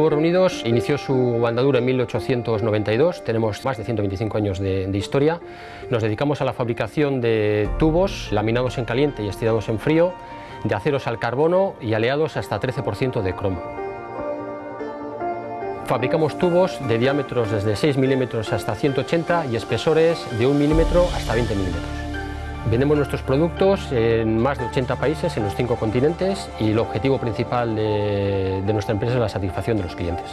Tubos Reunidos inició su andadura en 1892, tenemos más de 125 años de, de, historia. Nos dedicamos a la fabricación de tubos laminados en caliente y estirados en frío, de aceros al carbono y aleados hasta 13% de cromo. Fabricamos tubos de diámetros desde 6 milímetros hasta 180 y espesores de 1 milímetro hasta 20 milímetros. Vendemos nuestros productos en más de 80 países en los cinco continentes y el objetivo principal de, nuestra empresa es la satisfacción de los clientes.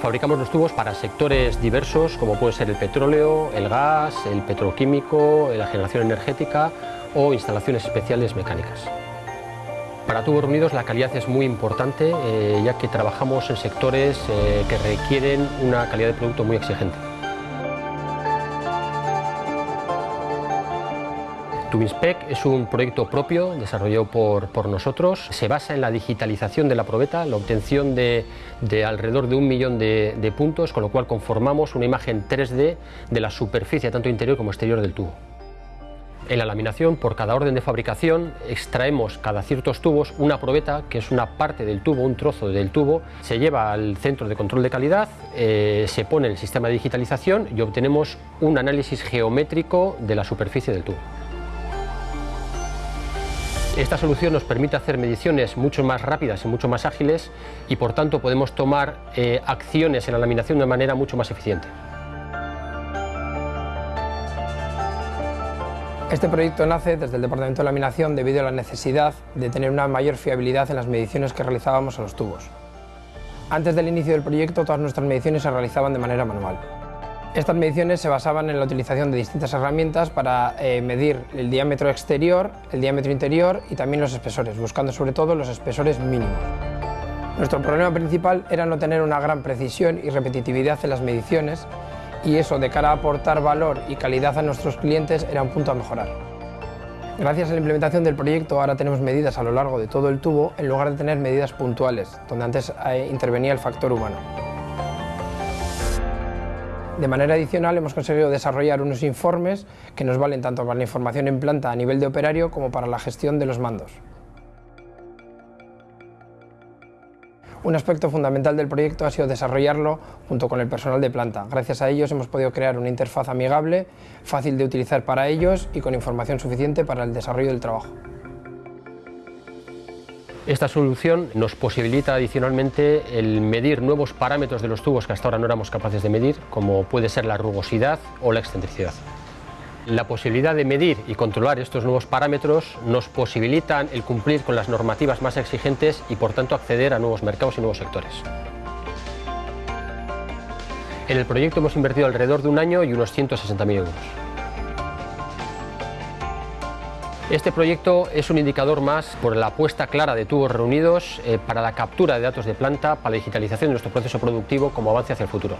Fabricamos los tubos para sectores diversos como puede ser el petróleo, el gas, el petroquímico, la generación energética o instalaciones especiales mecánicas. Para Tubos Reunidos la calidad es muy importante eh, ya que trabajamos en sectores eh, que requieren una calidad de producto muy exigente. Tubinspec es un proyecto propio desarrollado por, nosotros. Se basa en la digitalización de la probeta, la obtención de, de alrededor de un millón de, de puntos, con lo cual conformamos una imagen 3D de la superficie tanto interior como exterior del tubo. En la laminación, por cada orden de fabricación, extraemos cada ciertos tubos una probeta, que es una parte del tubo, un trozo del tubo, se lleva al centro de control de calidad, eh, se pone en el sistema de digitalización y obtenemos un análisis geométrico de la superficie del tubo. Esta solución nos permite hacer mediciones mucho más rápidas y mucho más ágiles y por tanto podemos tomar eh, acciones en la laminación de manera mucho más eficiente. Este proyecto nace desde el Departamento de Laminación debido a la necesidad de tener una mayor fiabilidad en las mediciones que realizábamos a los tubos. Antes del inicio del proyecto todas nuestras mediciones se realizaban de manera manual. Estas mediciones se basaban en la utilización de distintas herramientas para eh, medir el diámetro exterior, el diámetro interior y también los espesores, buscando sobre todo los espesores mínimos. Nuestro problema principal era no tener una gran precisión y repetitividad en las mediciones y eso de cara a aportar valor y calidad a nuestros clientes era un punto a mejorar. Gracias a la implementación del proyecto ahora tenemos medidas a lo largo de todo el tubo en lugar de tener medidas puntuales, donde antes eh, intervenía el factor humano. De manera adicional hemos conseguido desarrollar unos informes que nos valen tanto para la información en planta a nivel de operario como para la gestión de los mandos. Un aspecto fundamental del proyecto ha sido desarrollarlo junto con el personal de planta. Gracias a ellos hemos podido crear una interfaz amigable, fácil de utilizar para ellos y con información suficiente para el desarrollo del trabajo. Esta solución nos posibilita adicionalmente el medir nuevos parámetros de los tubos que hasta ahora no éramos capaces de medir, como puede ser la rugosidad o la excentricidad. La posibilidad de medir y controlar estos nuevos parámetros nos posibilitan el cumplir con las normativas más exigentes y por tanto acceder a nuevos mercados y nuevos sectores. En el proyecto hemos invertido alrededor de un año y unos 160.000 euros. Este proyecto es un indicador más por la apuesta clara de tubos reunidos eh, para la captura de datos de planta, para la digitalización de nuestro proceso productivo como avance hacia el futuro.